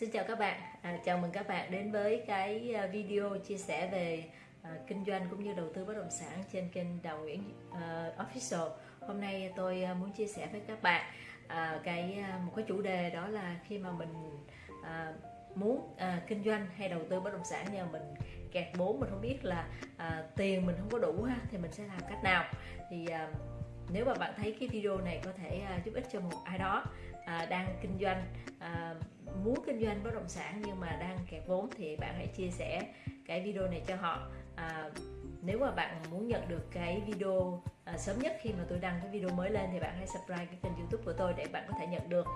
Xin chào các bạn, à, chào mừng các bạn đến với cái à, video chia sẻ về à, kinh doanh cũng như đầu tư bất động sản trên kênh Đào Nguyễn uh, Official. Hôm nay tôi à, muốn chia sẻ với các bạn à, cái một cái chủ đề đó là khi mà mình à, muốn à, kinh doanh hay đầu tư bất động sản nhưng mà mình kẹt vốn mình không biết là à, tiền mình không có đủ ha thì mình sẽ làm cách nào thì à, nếu mà bạn thấy cái video này có thể à, giúp ích cho một ai đó à, đang kinh doanh à, muốn kinh doanh bất động sản nhưng mà đang kẹt vốn thì bạn hãy chia sẻ cái video này cho họ. À, nếu mà bạn muốn nhận được cái video à, sớm nhất khi mà tôi đăng cái video mới lên thì bạn hãy subscribe cái kênh youtube của tôi để bạn có thể nhận được.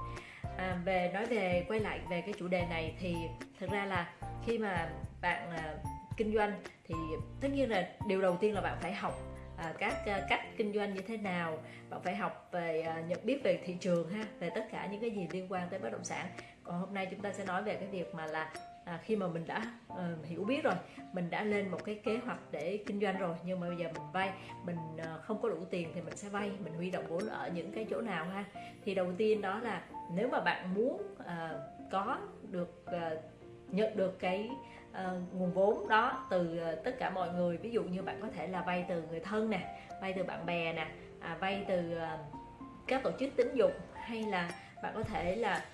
À, về nói về quay lại về cái chủ đề này thì thực ra là khi mà bạn à, kinh doanh thì tất nhiên là điều đầu tiên là bạn phải học à, các à, cách kinh doanh như thế nào. Bạn phải học về à, nhận biết về thị trường ha về tất cả những cái gì liên quan tới bất động sản còn hôm nay chúng ta sẽ nói về cái việc mà là à, khi mà mình đã uh, hiểu biết rồi mình đã lên một cái kế hoạch để kinh doanh rồi nhưng mà bây giờ mình vay mình uh, không có đủ tiền thì mình sẽ vay mình huy động vốn ở những cái chỗ nào ha? Thì đầu tiên đó là nếu mà bạn muốn uh, có được uh, nhận được cái uh, nguồn vốn đó từ uh, tất cả mọi người ví dụ như bạn có thể là vay từ người thân nè vay từ bạn bè nè à, vay từ uh, các tổ chức tín dụng hay là bạn có thể là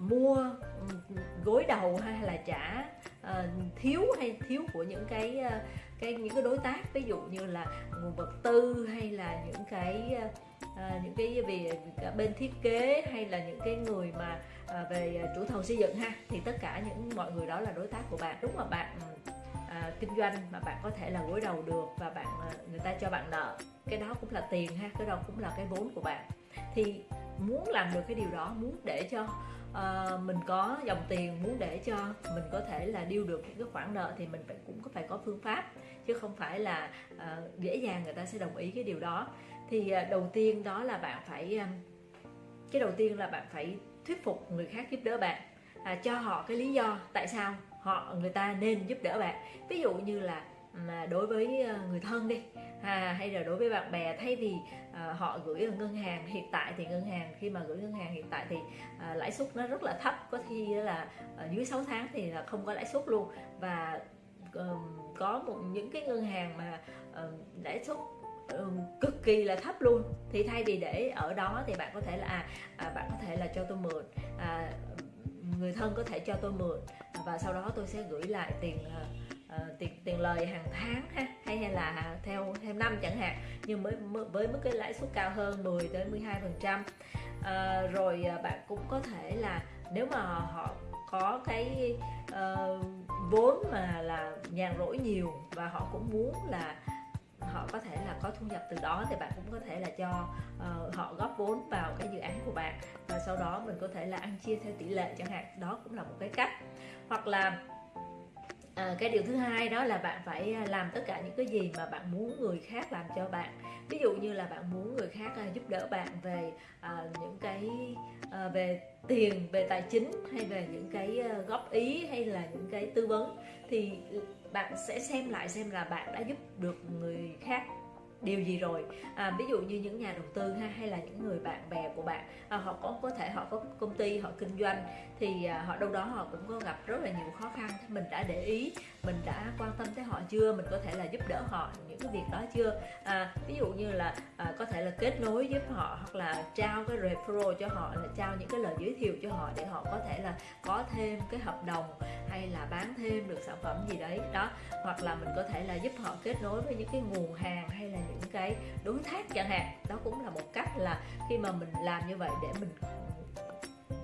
mua ừ, gối đầu hay là trả uh, ờ, thiếu hay thiếu của những cái uh, cái những cái đối tác. Ví dụ như là nguồn vật tư hay là những cái uh, à, những cái về bên thiết kế hay là những cái người mà à, về chủ thầu xây dựng ha thì tất cả những mọi người đó là đối tác của bạn. Đúng mà bạn à, kinh doanh mà bạn có thể là gối đầu được và bạn người ta cho bạn nợ. Cái đó cũng là tiền ha cái đó cũng là cái vốn của bạn. Thì muốn làm được cái điều đó muốn để cho uh, mình có dòng tiền muốn để cho mình có thể là điêu được những cái khoản nợ thì mình phải cũng có phải có phương pháp chứ không phải là uh, dễ dàng người ta sẽ đồng ý cái điều đó. Thì uh, đầu tiên đó là bạn phải uh, cái đầu tiên là bạn phải thuyết phục người khác giúp đỡ bạn à, cho họ cái lý do tại sao họ người ta nên giúp đỡ bạn. Ví dụ như là mà đối với ờ, người thân đi. À, hay là đối với bạn bè thay vì à, họ gửi ở ngân hàng hiện tại thì ngân hàng khi mà gửi ngân hàng hiện tại thì à, lãi suất nó rất là thấp có khi là à, dưới 6 tháng thì là không có lãi suất luôn. Và à, có một những cái ngân hàng mà à, lãi suất cực kỳ là thấp luôn. Thì thay vì để ở đó thì bạn có thể là à, à bạn có thể là cho tôi mượn à, người thân có thể cho tôi mượn và sau đó tôi sẽ gửi lại tiền uh, tiền tiền lời hàng tháng ha hay hay là theo theo năm chẳng hạn nhưng mới với mức cái lãi suất cao hơn 10 tới 12 phần trăm. Uh, rồi ờ, bạn cũng có thể là nếu mà họ có cái uh, vốn mà là nhàn rỗi nhiều và họ cũng muốn là họ có thể là có thu nhập từ đó thì bạn cũng có thể là cho uh, họ góp vốn vào cái dự án của bạn và sau đó mình có thể là ăn chia theo tỷ lệ chẳng hạn. Đó cũng là một cái cách. Hoặc là À, cái điều thứ hai đó là bạn phải à, làm tất cả những cái gì mà bạn muốn người khác làm cho bạn. Ví dụ như là bạn muốn người khác à, giúp đỡ bạn về uh, những cái uh, về tiền về tài chính hay về những cái góp ý hay là những cái tư vấn thì bạn sẽ xem lại xem là bạn đã giúp được người khác điều gì rồi? À, ví dụ như những nhà đầu tư ha hay là những người bạn bè của bạn à, họ có có thể họ có công ty họ kinh doanh thì à, họ đâu đó họ cũng có gặp rất là nhiều khó khăn. Mình đã để ý mình đã quan tâm tới họ chưa? Mình có thể là giúp đỡ họ những cái việc đó chưa? À, ví dụ như là à, có thể là kết nối giúp họ hoặc là trao cái referral cho họ là trao những cái lời giới thiệu cho họ để họ có thể là có thêm cái hợp đồng hay là bán thêm được sản phẩm gì đấy. Đó hoặc là mình có thể là giúp họ kết nối với những cái nguồn hàng hay là những cái đối tác chẳng hạn. Đó cũng là một cách là khi mà mình làm như vậy để mình ừ,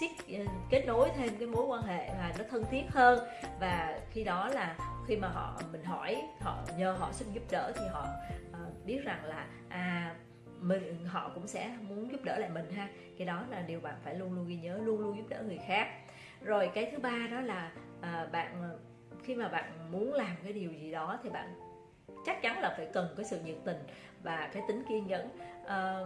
siết ừ, kết nối thêm cái mối quan hệ và nó thân thiết hơn. Và khi đó là khi mà họ mình hỏi họ nhờ họ xin giúp đỡ thì họ uh, biết rằng là à mình họ cũng sẽ muốn giúp đỡ lại mình ha. Cái đó là điều bạn phải luôn luôn ghi nhớ luôn luôn giúp đỡ người khác. Rồi cái thứ ba đó là uh, bạn ờ, khi mà bạn muốn làm cái điều gì đó thì bạn chắc chắn là phải cần cái sự nhiệt tình và cái tính kiên nhẫn. À,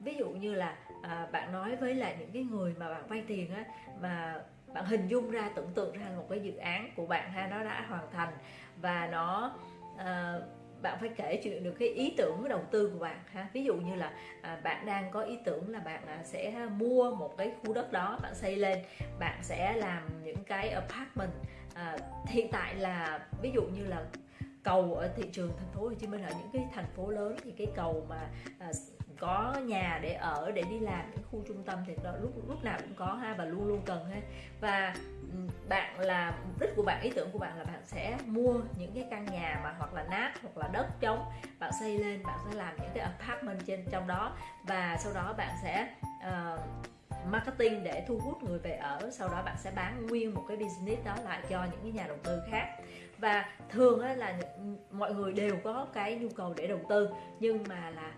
ví dụ như là à, bạn nói với lại những cái người mà bạn vay tiền á mà bạn hình dung ra tưởng tượng ra một cái dự án của bạn ha nó đã hoàn thành và nó à, bạn phải kể chuyện được cái ý tưởng đầu tư của bạn ha. Ví dụ như là à, bạn đang có ý tưởng là bạn à, sẽ mua một cái khu đất đó bạn xây lên bạn sẽ làm những cái apartment. À, hiện tại là ví dụ như là cầu ở thị trường thành phố Hồ Chí Minh ở những cái thành phố lớn thì cái cầu mà à, có nhà để ở để đi làm những khu trung tâm thì đó, lúc lúc nào cũng có ha và luôn luôn cần ha. Và bạn là mục đích của bạn ý tưởng của bạn là bạn sẽ mua những cái căn nhà mà hoặc là nát hoặc là đất trống bạn xây lên bạn sẽ làm những cái apartment trên trong đó. Và sau đó bạn sẽ uh, marketing để thu hút người về ở sau đó bạn sẽ bán nguyên một cái business đó lại cho những cái nhà đầu tư khác. Và thường là mọi người đều có cái nhu cầu để đầu tư nhưng mà là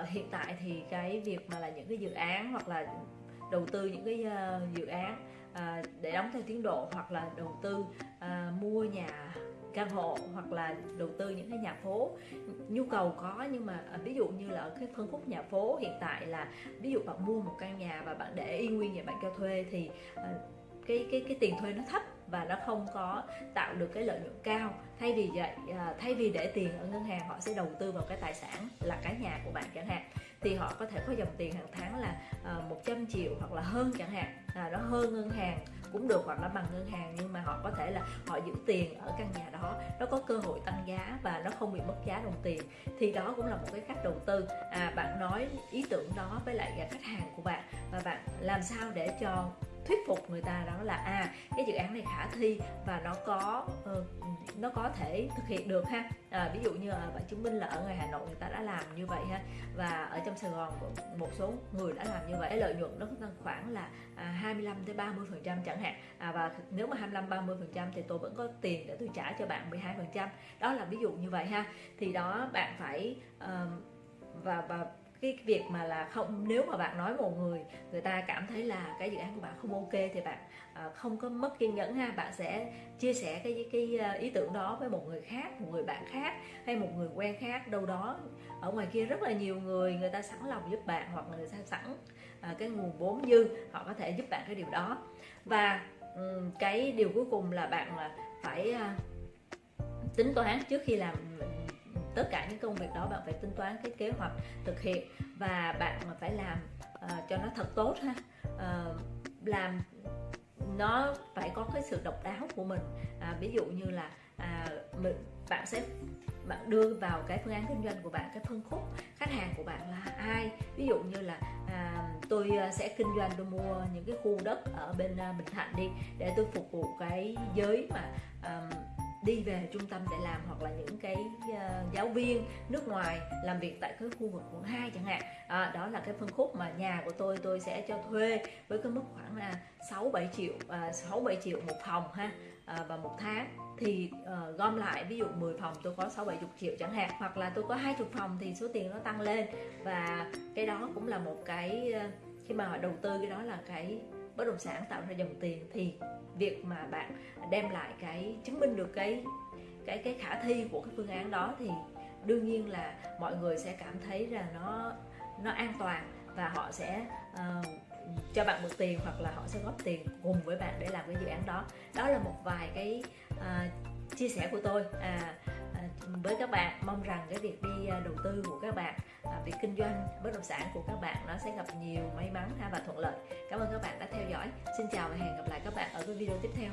uh, hiện tại thì cái việc mà là những cái dự án hoặc là đầu tư những cái uh, dự án uh, để đóng theo tiến độ hoặc là đầu tư uh, mua nhà căn hộ hoặc là đầu tư những cái nhà phố nhu cầu có. Nhưng mà à, ví dụ như là ở cái phân khúc nhà phố hiện tại là ví dụ bạn mua một căn nhà và bạn để y nguyên nhà bạn cho thuê thì à, cái cái cái tiền thuê nó thấp và nó không có tạo được cái lợi nhuận cao. Thay vì vậy à, thay vì để tiền ở ngân hàng họ sẽ đầu tư vào cái tài sản là cái nhà của bạn chẳng hạn thì họ có thể có dòng tiền hàng tháng là 100 triệu hoặc là hơn chẳng hạn. À, nó hơn ngân hàng cũng được hoặc là bằng ngân hàng nhưng mà họ có thể là họ giữ tiền ở căn nhà đó nó có cơ hội tăng giá và nó không bị mất giá đồng tiền thì đó cũng là một cái cách đầu tư. À, bạn nói ý tưởng đó với lại khách hàng của bạn và bạn làm sao để cho thuyết phục người ta đó là à cái dự án này khả thi và nó có uh, nó có thể thực hiện được ha. À, ví dụ như bạn chứng minh là ở ngoài Hà Nội người ta đã làm như vậy ha và ở trong Sài Gòn một số người đã làm như vậy lợi nhuận nó tăng khoảng là à, 25 tới 30 phần trăm chẳng hạn. À, và nếu mà 25 30 phần trăm thì tôi vẫn có tiền để tôi trả cho bạn 12 phần trăm. Đó là ví dụ như vậy ha. Thì đó bạn phải uh, và và cái việc mà là không nếu mà bạn nói một người người ta cảm thấy là cái dự án của bạn không ok thì bạn à, không có mất kiên nhẫn ha bạn sẽ chia sẻ cái cái à, ý tưởng đó với một người khác một người bạn khác hay một người quen khác. Đâu đó ở ngoài kia rất là nhiều người người ta sẵn lòng giúp bạn hoặc người ta sẵn à, cái nguồn vốn dư họ có thể giúp bạn cái điều đó. Và um, cái điều cuối cùng là bạn là phải uh, tính toán trước khi làm tất cả những công việc đó bạn phải tính toán cái kế hoạch thực hiện và bạn phải làm uh, cho nó thật tốt ha. Uh, làm nó phải có cái sự độc đáo của mình. À, ví dụ như là à, mình, bạn sẽ bạn đưa vào cái phương án kinh doanh của bạn cái phân khúc khách hàng của bạn là ai. Ví dụ như là à, tôi à, sẽ kinh doanh tôi mua những cái khu đất ở bên à, Bình Thạnh đi để tôi phục vụ cái giới mà à, đi về trung tâm để làm hoặc là những cái uh, giáo viên nước ngoài làm việc tại cái khu vực quận 2 chẳng hạn. À, đó là cái phân khúc mà nhà của tôi tôi sẽ cho thuê với cái mức khoảng là 6 7 triệu uh, 6 7 triệu một phòng ha à, uh, và một tháng. Thì uh, gom lại ví dụ 10 phòng tôi có 6 70 triệu chẳng hạn hoặc là tôi có 20 phòng thì số tiền nó tăng lên. Và cái đó cũng là một cái uh, khi mà họ đầu tư cái đó là cái bất động sản tạo ra dòng tiền thì việc mà bạn đem lại cái chứng minh được cái cái cái khả thi của cái phương án đó thì đương nhiên là mọi người sẽ cảm thấy là nó nó an toàn và họ sẽ uh, cho bạn mượn tiền hoặc là họ sẽ góp tiền cùng với bạn để làm cái dự án đó. Đó là một vài cái uh, chia sẻ của tôi. À, với các bạn. Mong rằng cái việc đi à, đầu tư của các bạn à, việc kinh doanh bất động sản của các bạn nó sẽ gặp nhiều may mắn và thuận lợi. Cảm ơn các bạn đã theo dõi. Xin chào và hẹn gặp lại các bạn ở cái video tiếp theo.